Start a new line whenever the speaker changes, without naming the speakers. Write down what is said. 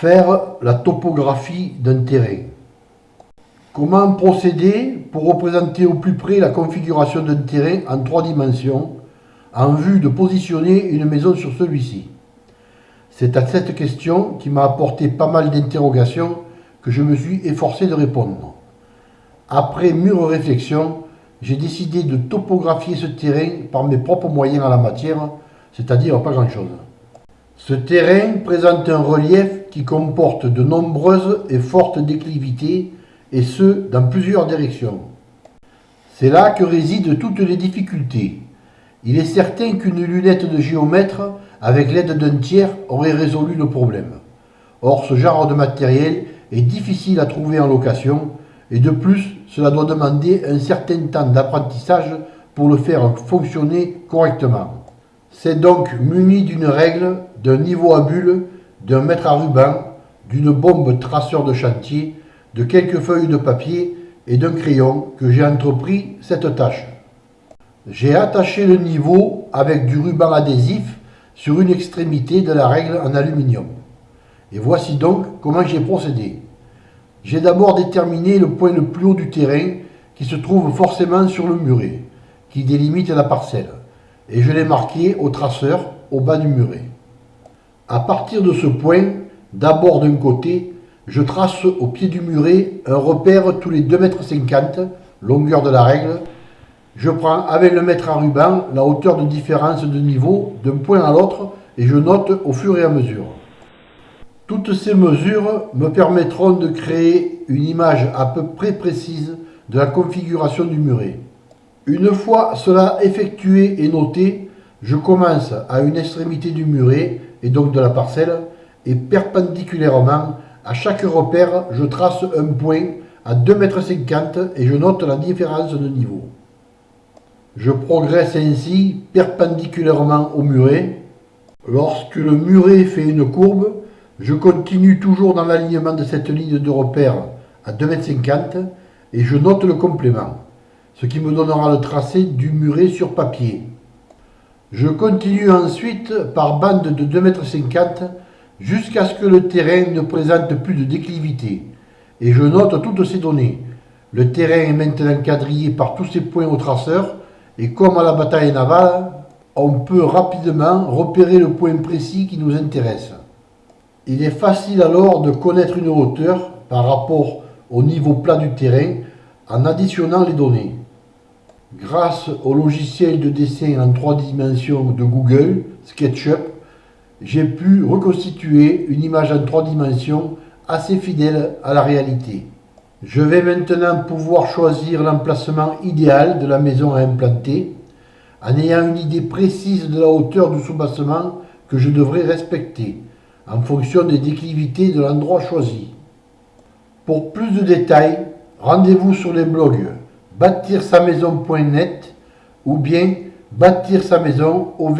Faire la topographie d'un terrain. Comment procéder pour représenter au plus près la configuration d'un terrain en trois dimensions en vue de positionner une maison sur celui-ci? C'est à cette question qui m'a apporté pas mal d'interrogations que je me suis efforcé de répondre. Après mûre réflexion, j'ai décidé de topographier ce terrain par mes propres moyens en la matière, c'est-à-dire pas grand-chose. Ce terrain présente un relief qui comporte de nombreuses et fortes déclivités, et ce, dans plusieurs directions. C'est là que résident toutes les difficultés. Il est certain qu'une lunette de géomètre, avec l'aide d'un tiers, aurait résolu le problème. Or, ce genre de matériel est difficile à trouver en location, et de plus, cela doit demander un certain temps d'apprentissage pour le faire fonctionner correctement. C'est donc muni d'une règle, d'un niveau à bulle, d'un mètre à ruban, d'une bombe traceur de chantier, de quelques feuilles de papier et d'un crayon que j'ai entrepris cette tâche. J'ai attaché le niveau avec du ruban adhésif sur une extrémité de la règle en aluminium. Et voici donc comment j'ai procédé. J'ai d'abord déterminé le point le plus haut du terrain qui se trouve forcément sur le muret, qui délimite la parcelle, et je l'ai marqué au traceur au bas du muret. À partir de ce point, d'abord d'un côté, je trace au pied du muret un repère tous les 2,50 m, longueur de la règle. Je prends avec le mètre à ruban la hauteur de différence de niveau d'un point à l'autre et je note au fur et à mesure. Toutes ces mesures me permettront de créer une image à peu près précise de la configuration du muret. Une fois cela effectué et noté, je commence à une extrémité du muret, et donc de la parcelle, et perpendiculairement à chaque repère, je trace un point à 2,50 m et je note la différence de niveau. Je progresse ainsi perpendiculairement au muret. Lorsque le muret fait une courbe, je continue toujours dans l'alignement de cette ligne de repère à 2,50 m et je note le complément, ce qui me donnera le tracé du muret sur papier. Je continue ensuite par bande de 2,50 m jusqu'à ce que le terrain ne présente plus de déclivité et je note toutes ces données. Le terrain est maintenant quadrillé par tous ces points au traceur et comme à la bataille navale, on peut rapidement repérer le point précis qui nous intéresse. Il est facile alors de connaître une hauteur par rapport au niveau plat du terrain en additionnant les données. Grâce au logiciel de dessin en trois dimensions de Google, SketchUp, j'ai pu reconstituer une image en trois dimensions assez fidèle à la réalité. Je vais maintenant pouvoir choisir l'emplacement idéal de la maison à implanter en ayant une idée précise de la hauteur du soubassement que je devrais respecter en fonction des déclivités de l'endroit choisi. Pour plus de détails, rendez-vous sur les blogs bâtir-sa-maison.net ou bien bâtir-sa-maison au